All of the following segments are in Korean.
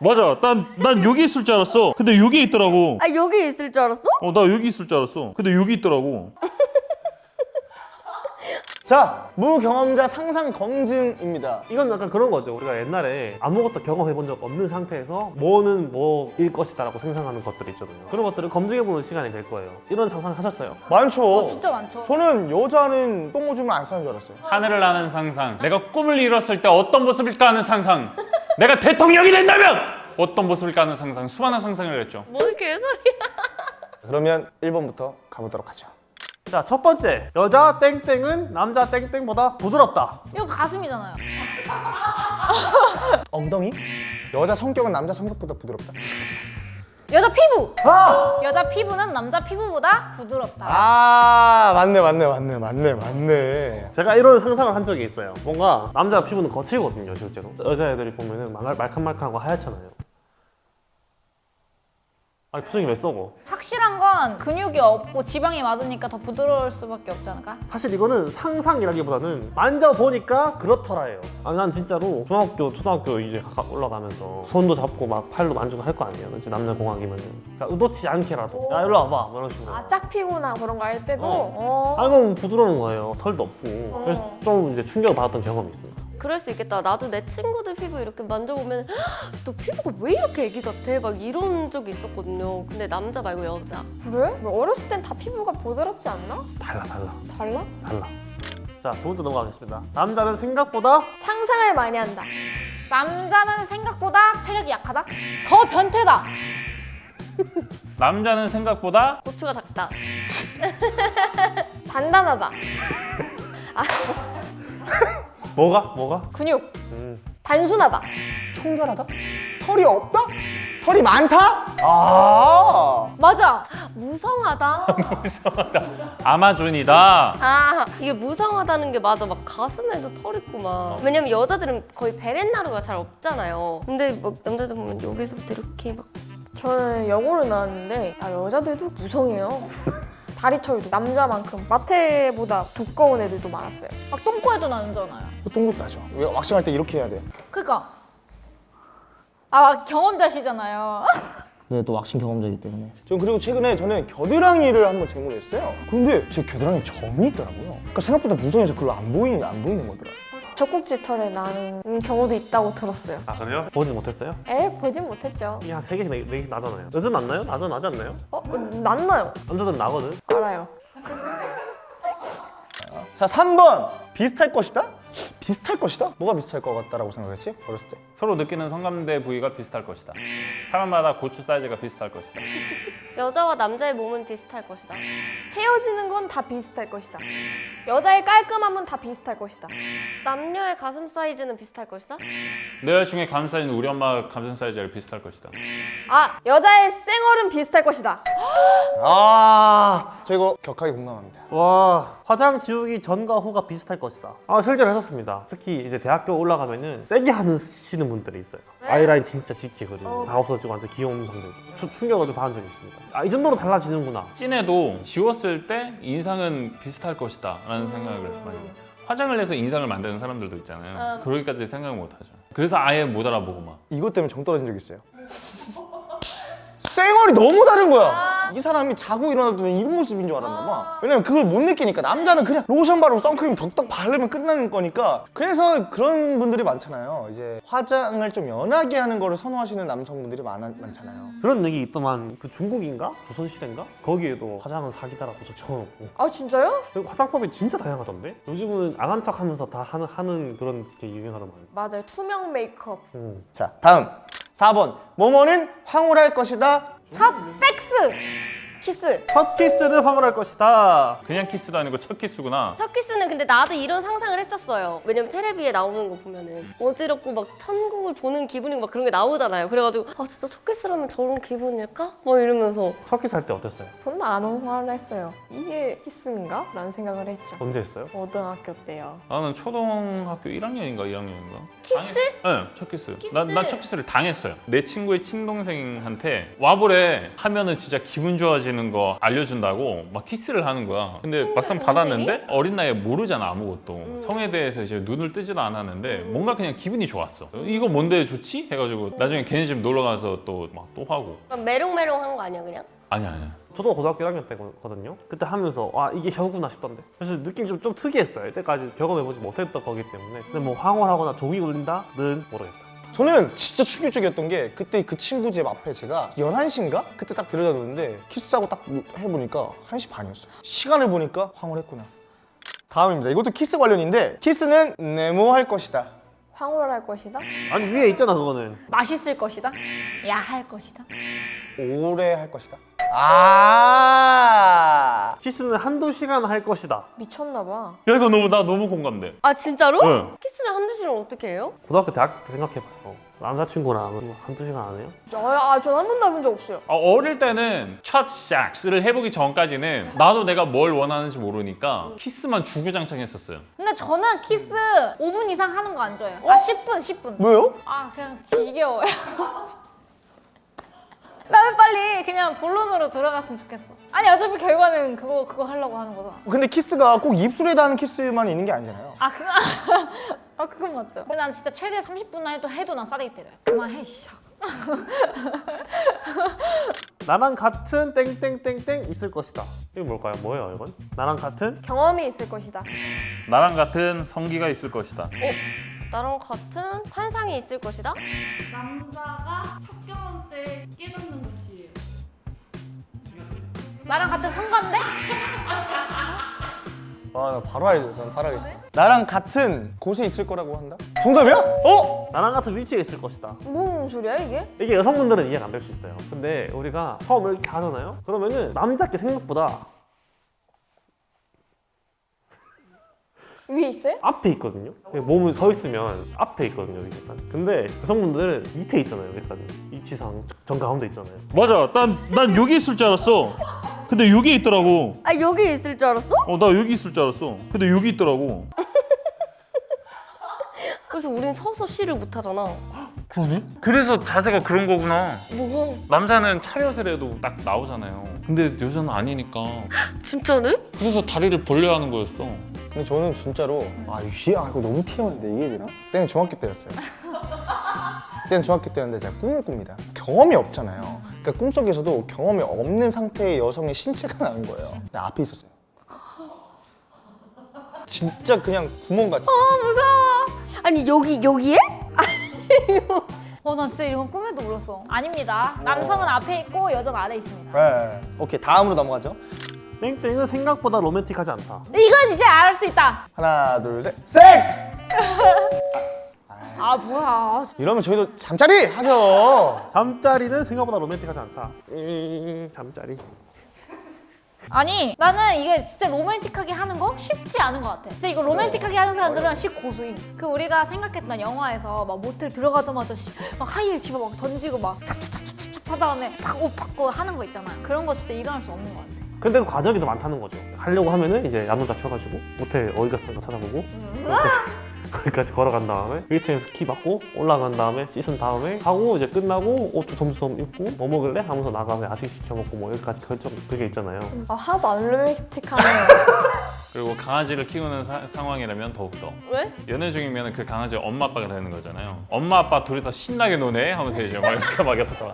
맞아. 난, 난 여기 있을 줄 알았어. 근데 여기 있더라고. 아 여기 있을 줄 알았어? 어, 나 여기 있을 줄 알았어. 근데 여기 있더라고. 자, 무경험자 상상 검증입니다. 이건 약간 그런 거죠. 우리가 옛날에 아무것도 경험해 본 적 없는 상태에서 뭐는 뭐일 것이다 라고 생각하는 것들이 있잖아요. 그런 것들을 검증해 보는 시간이 될 거예요. 이런 상상 하셨어요? 많죠. 진짜 많죠. 저는 여자는 똥 오줌을 안 싸는 줄 알았어요. 하늘을 나는 상상 내가 꿈을 이뤘을 때 어떤 모습일까 하는 상상 내가 대통령이 된다면 어떤 모습일까 하는 상상 수많은 상상을 했죠 뭔 개소리야. 그러면 1번부터 가보도록 하죠. 자, 첫 번째. 여자 땡땡은 남자 땡땡보다 부드럽다. 이거 가슴이잖아요. 엉덩이? 여자 성격은 남자 성격보다 부드럽다. 여자 피부. 아! 여자 피부는 남자 피부보다 부드럽다. 아, 맞네, 맞네, 맞네, 맞네, 맞네. 제가 이런 상상을 한 적이 있어요. 뭔가 남자 피부는 거칠거든요, 실제로. 여자애들이 보면 은 말- 말캉말캉하고 하얗잖아요. 아니, 표정이 왜 썩어? 확실한 건 근육이 없고 지방이 많으니까 더 부드러울 수밖에 없지 않을까? 사실 이거는 상상이라기보다는 만져보니까 그렇더라예요. 아, 난 진짜로 중학교, 초등학교 이제 가까 올라가면서 손도 잡고 막 팔도 만지고 할 거 아니에요. 이제 남자 공학이면. 그러니까 의도치 않게라도. 야, 일로 와봐. 뭐 이런 식으로. 아 짝피구나 그런 거 할 때도 어. 어. 아, 이건 부드러운 거예요. 털도 없고. 그래서 좀 이제 충격을 받았던 경험이 있습니다. 그럴 수 있겠다. 나도 내 친구들 피부 이렇게 만져보면 "헉, 너 피부가 왜 이렇게 애기 같아? 막 이런 적이 있었거든요. 근데 남자 말고 여자. 그래? 뭐 어렸을 땐 다 피부가 부드럽지 않나? 달라, 달라, 달라? 달라. 자, 두 번째 넘어가겠습니다. 남자는 생각보다 상상을 많이 한다. 남자는 생각보다 체력이 약하다? 더 변태다. 남자는 생각보다 고추가 작다. 단단하다. 뭐가? 뭐가? 근육. 음. 단순하다. 청결하다? 털이 없다? 털이 많다? 아, 맞아. 무성하다. 아마존이다 아 이게 무성하다는 게 맞아. 막 가슴에도 털 있고 막. 왜냐면 여자들은 거의 베렌나루가 잘 없잖아요. 근데 막 남자들 보면 여기서부터 이렇게 막 저는 여고를 나왔는데 아, 여자들도 무성해요. 다리 털도 남자만큼 마태보다 두꺼운 애들도 많았어요. 막 똥꼬에도 나잖아요. 똥도 나죠. 왜 왁싱할 때 이렇게 해야 돼? 그니까. 아 경험자시잖아요. 네, 또 왁싱 경험자이기 때문에 전 그리고 최근에 저는 겨드랑이를 한번 제모했어요. 근데 제 겨드랑이 점이 있더라고요. 그러니까 생각보다 무성해서 별로 안 보이는 안 보이는 거더라고요. 젖꼭지 털에 나는 경우도 있다고 들었어요. 아, 그래요? 보지 못했어요? 에 보진 못했죠. 이게 한세 개씩 네, 네 개씩 나잖아요. 여자는 안 나요? 남자는 나지 않나요? 어 낫나요? 남자들은 나거든. 알아요. 자, 3번. 비슷할 것이다? 비슷할 것이다? 뭐가 비슷할 것 같다라고 생각했지? 어렸을 때. 서로 느끼는 성감대 부위가 비슷할 것이다 사람마다 고추 사이즈가 비슷할 것이다 여자와 남자의 몸은 비슷할 것이다. 헤어지는 건 다 비슷할 것이다. 여자의 깔끔함은 다 비슷할 것이다. 남녀의 가슴 사이즈는 비슷할 것이다. 내 여자친구의 가슴 사이즈는 우리 엄마 가슴 사이즈랑 비슷할 것이다 아 여자의 쌩얼은 비슷할 것이다. 아, 저 이거 격하게 공감합니다. 와 화장 지우기 전과 후가 비슷할 것이다 아 실제로 했었습니다 특히 이제 대학교 올라가면은 세게 하시는 분들이 있어요. 아이라인 진짜 짙게 그리고 다 없어지고 완전 귀여운 추- 충격을 좀 받은 적이 있습니다. 아 이 정도로 달라지는구나. 찐해도 지웠을 때 인상은 비슷할 것이다 라는 생각을 많이 해요. 화장을 해서 인상을 만드는 사람들도 있잖아요. 어. 그러기까지 생각을 못 하죠. 그래서 아예 못 알아보고 막. 이것 때문에 정 떨어진 적 있어요. 쌩얼이 너무 다른 거야. 이 사람이 자고 일어나도 이런 모습인 줄 알았나 봐. 왜냐면 그걸 못 느끼니까 남자는 그냥 로션 바르고 선크림 덕덕 바르면 끝나는 거니까. 그래서 그런 분들이 많잖아요. 이제 화장을 좀 연하게 하는 거를 선호하시는 남성분들이 많아, 많잖아요. 그런 얘기 있더만 그 중국인가? 조선시대인가? 거기에도 화장은 사기다라고 적혀놓고 아 진짜요? 그리고 화장법이 진짜 다양하던데? 요즘은 안 한 척 하면서 다 하는, 하는 그런 게 유행하더만 맞아요. 투명 메이크업. 음. 자, 다음. 4번. 모모는 황홀할 것이다. 첫 섹스. 키스. 첫 키스는 황홀할 것이다 그냥 키스도 아니고 첫 키스구나 첫 키스는 근데 나도 이런 상상을 했었어요. 왜냐면 텔레비에 나오는 거 보면은 어지럽고 막 천국을 보는 기분이고 막 그런 게 나오잖아요. 그래가지고 아 진짜 첫 키스라면 저런 기분일까? 막 이러면서 첫 키스 할 때 어땠어요? 저는 안 황홀했어요. 이게 키스인가? 라는 생각을 했죠. 언제 했어요? 고등학교 때요. 나는 초등학교 1학년인가 2학년인가 키스? 네, 첫 키스. 키스? 난 첫 키스를 당했어요. 내 친구의 친동생한테 와보래 하면은 진짜 기분 좋아지는 있는 거 알려준다고 막 키스를 하는 거야. 근데 막상 받았는데 어린 나이에 모르잖아 아무것도. 성에 대해서 이제 눈을 뜨지도 않았는데 뭔가 그냥 기분이 좋았어. 이거 뭔데 좋지? 해가지고 나중에 걔네 집 놀러 가서 또 막 또 하고. 그럼 메롱메롱한 거 아니야 그냥? 아니야 아니야. 저도 고등학교 1학년 때거든요. 그때 하면서 와 이게 혀구나 싶던데. 그래서 느낌이 좀, 좀 특이했어요. 이때까지 경험해보지 못했던 거기 때문에. 근데 뭐 황홀하거나 종이 울린다는 모르겠다. 저는 진짜 충격적이었던 게 그때 그 친구 집 앞에 제가 11시인가? 그때 딱 데려다 줬는데 키스하고 딱 해보니까 1시 반이었어요. 시간을 보니까 황홀했구나. 다음입니다. 이것도 키스 관련인데 키스는 네모 할 것이다 황홀할 것이다. 아니 위에 있잖아 그거는. 맛있을 것이다. 야할 것이다. 오래 할 것이다 아 키스는 한두 시간 할 것이다. 미쳤나 봐. 야 이거 너무 나 너무 공감돼. 아 진짜로? 응. 키스를 한두 시간 어떻게 해요? 고등학교 대학교 때 생각해봐요. 남자친구랑 한두 시간 안 해요? 아, 전 한 번도 해본 적 없어요. 어, 어릴 때는 첫 섹스를 해보기 전까지는 나도 내가 뭘 원하는지 모르니까 키스만 주구장창 했었어요. 근데 저는 키스 5분 이상 하는 거 안 좋아해요. 아 10분, 10분. 뭐요? 아 그냥 지겨워요. 나는 빨리 그냥 본론으로 들어갔으면 좋겠어. 아니 어차피 결과는 그거 그거 하려고 하는 거잖아. 근데 키스가 꼭 입술에다 하는 키스만 있는 게 아니잖아요 아 그거 아 그건 맞죠. 근데 난 진짜 최대 30분만 해도 해도 난 싸대기 때려요. 그만해 씨. 나랑 같은 땡땡땡땡 있을 것이다. 이거 뭘까요? 뭐예요 이건? 나랑 같은? 경험이 있을 것이다. 나랑 같은 성기가 있을 것이다. 나랑 같은 환상이 있을 것이다? 남자가 첫 경험 때 깨닫는 것이에요. 나랑 같은 성관데? 아 나 바로 알죠 난 바로 알겠어 나랑 같은 곳에 있을 거라고 한다? 정답이야? 어? 나랑 같은 위치에 있을 것이다. 무슨 소리야 이게? 이게 여성분들은 이해가 안 될 수 있어요. 근데 우리가 처음 이렇게 하잖아요. 그러면은 남자께 생각보다 위에 있어요? 앞에 있거든요. 몸을 서 있으면 앞에 있거든요. 여기 약간. 근데 여성분들은 밑에 있잖아요. 여기까지 이치상 정 가운데 있잖아요. 맞아. 난 난 여기 있을 줄 알았어. 근데 여기 있더라고. 아 여기 있을 줄 알았어? 어 나 여기 있을 줄 알았어. 근데 여기 있더라고. 그래서 우린 서서 쉬를 못 하잖아. 그러네? 그래서 자세가 그런 거구나. 뭐? 남자는 차렷을 해도 딱 나오잖아요. 근데 여자는 아니니까. 진짜네? 그래서 다리를 벌려야 하는 거였어. 근데 저는 진짜로 아 이게 아 이거 너무 TM인데 이게 되나? 그때는 중학교 때였어요. 그때는 중학교 때였는데 제가 꿈을 꿉니다. 경험이 없잖아요. 그러니까 꿈속에서도 경험이 없는 상태의 여성의 신체가 나온 거예요. 근데 앞에 있었어요. 진짜 그냥 구멍같이. 아니 여기 여기에? 어, 난 진짜 이런 건 꿈에도 몰랐어. 아닙니다. 남성은 앞에 있고 여자는 아래 있습니다. 네. 오케이 다음으로 넘어가죠. 땡땡은 생각보다 로맨틱하지 않다. 이건 이제 알 수 있다. 하나 둘 셋. 섹스! 아 뭐야. 이러면 저희도 잠자리 하죠. 잠자리는 생각보다 로맨틱하지 않다. 음, 잠자리. 아니 나는 이게 진짜 로맨틱하게 하는 거 쉽지 않은 것 같아. 진짜 이거 로맨틱하게 하는 사람들은 10고수임. 그 우리가 생각했던 영화에서 막 모텔 들어가자마자 씨, 막 하이힐 집어 막 던지고 막 찹찹찹찹찹 하다 다음에 팍옷 벗고 하는 거 있잖아. 그런 거 진짜 일어날 수 없는 것 같아. 근데 그 과정이 더 많다는 거죠. 하려고 하면은 이제 야노자 펴가지고 모텔 어디가 쓰는가 찾아보고 거기까지, 거기까지 걸어간 다음에 1층에서 키 받고 올라간 다음에 씻은 다음에 하고 이제 끝나고 옷도 점수점 입고 뭐 먹을래? 하면서 나가서 야식 시켜 먹고 뭐 여기까지 결정 그게 있잖아요. 아 하나도 안 로맨틱하네요. 그리고 강아지를 키우는 사- 상황이라면 더욱더. 왜? 연애 중이면 그 강아지 엄마 아빠가 되는 거잖아요. 엄마 아빠 둘이서 신나게 노네 하면서 이제 막 이렇게 막 옆에서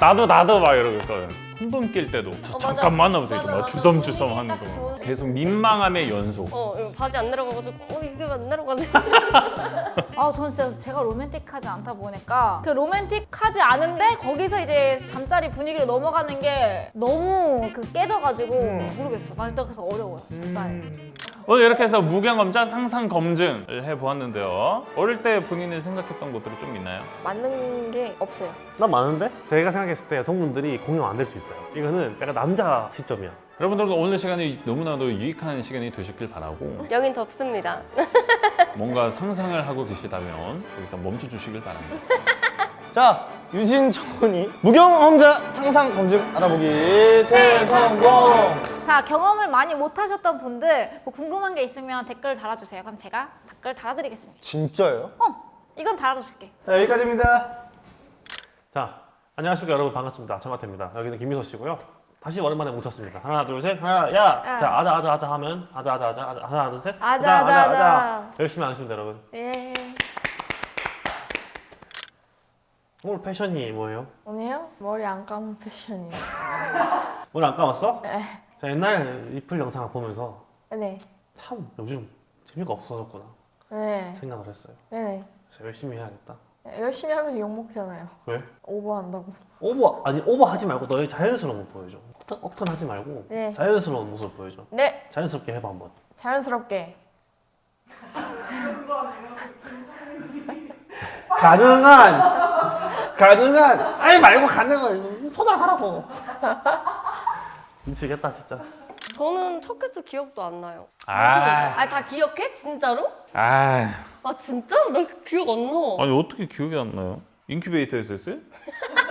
나도 나도 막 이러고 있거든. 혼돈 낄 때도 저 어, 맞아. 잠깐만 하면서 맞아, 이렇게 막 맞아. 주섬주섬 하는 딱 거. 좋은- 계속 민망함의 연속. 어 이거 바지 안 내려가가지고 어 이게 왜안 내려가네. 아, 저는 진짜 제가 로맨틱하지 않다 보니까 그 로맨틱하지 않은데 거기서 이제 잠자리 분위기로 넘어가는 게 너무 그 깨져가지고 모르겠어. 난 일단 그래서 어려워요. 적당히. 오늘 이렇게 해서 무경험자 상상 검증을 해보았는데요. 어릴 때 본인이 생각했던 것들이 좀 있나요? 맞는 게 없어요. 난 많은데 제가 생각했을 때 여성분들이 공감 안될 수 있어요. 이거는 약간 남자 시점이야. 여러분들도 오늘 시간이 너무나도 유익한 시간이 되셨길 바라고 여긴 덥습니다. 뭔가 상상을 하고 계시다면 여기서 멈춰주시길 바랍니다. 자 유진 정원이 무경험자 상상 검증 알아보기 대성공. 자, 경험을 많이 못 하셨던 분들 뭐 궁금한 게 있으면 댓글 달아주세요. 그럼 제가 댓글 달아드리겠습니다. 진짜예요? 이건 달아줄게. 자 여기까지입니다. 자, 안녕하십니까 여러분 반갑습니다. 정하태입니다. 여기는 김미서 씨고요. 다시 오랜만에 뭉쳤습니다. 하나 둘 셋. 하나 야. 야. 자 아자 아자 아자 하면 아자 아자 아자 아자 하나 둘 셋. 아자, 아자, 아자. 열심히 하겠습니다 여러분. 예. 오늘 패션이 뭐예요? 오늘요? 머리 안 감은 패션이요. 오늘 안 감았어? 네. 자, 옛날 리플 영상을 보면서 네. 참 요즘 재미가 없어졌구나 네. 생각을 했어요. 네네. 그래서 열심히 해야겠다. 열심히 하면서 욕 먹잖아요. 왜? 오버한다고. 오버 아니 오버하지 말고 너의 자연스러운 모습 보여줘. 억텐, 억텐하지 말고 네. 자연스러운 모습 보여줘. 네. 자연스럽게 해봐 한번. 자연스럽게. 가능한 가능한 아니 말고 가능한 손을 하라고. 미치겠다 진짜. 저는 첫 키스 기억도 안 나요. 아, 아니 다 기억해? 진짜로? 아, 아 진짜? 나 기억 안 나. 아니 어떻게 기억이 안 나요? 인큐베이터에서 했어요?